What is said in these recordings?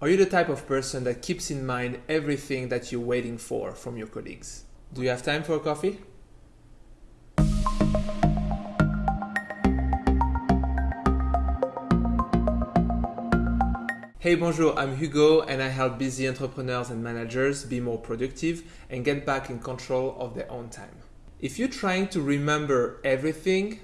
Are you the type of person that keeps in mind everything that you're waiting for from your colleagues? Do you have time for a coffee? Hey, bonjour, I'm Hugo and I help busy entrepreneurs and managers be more productive and get back in control of their own time. If you're trying to remember everything,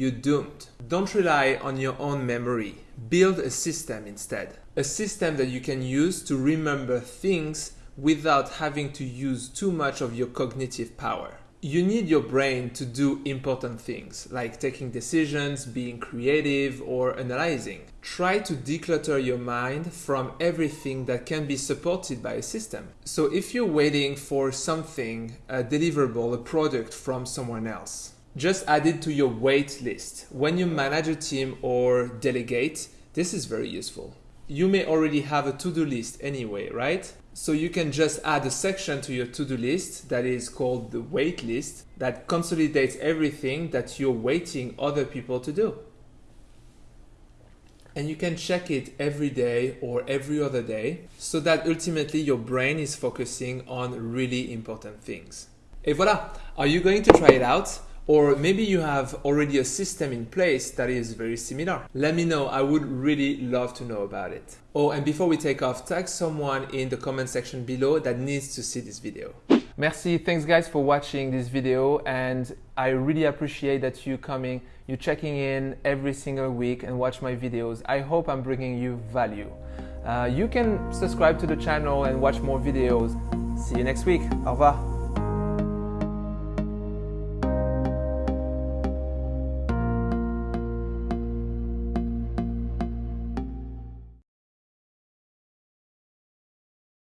you're doomed. Don't rely on your own memory. Build a system instead. A system that you can use to remember things without having to use too much of your cognitive power. You need your brain to do important things like taking decisions, being creative, or analyzing. Try to declutter your mind from everything that can be supported by a system. So, if you're waiting for something, a deliverable, a product from someone else, just add it to your wait list. When you manage a team or delegate, this is very useful. You may already have a to-do list anyway, right? So you can just add a section to your to-do list that is called the wait list that consolidates everything that you're waiting other people to do. And you can check it every day or every other day so that ultimately your brain is focusing on really important things. Et voilà! Are you going to try it out? Or maybe you have already a system in place that is very similar. Let me know, I would really love to know about it. Oh, and before we take off, tag someone in the comment section below that needs to see this video. Merci, thanks guys for watching this video and I really appreciate that you coming, you checking in every single week and watch my videos. I hope I'm bringing you value. Uh, you can subscribe to the channel and watch more videos. See you next week. Au revoir.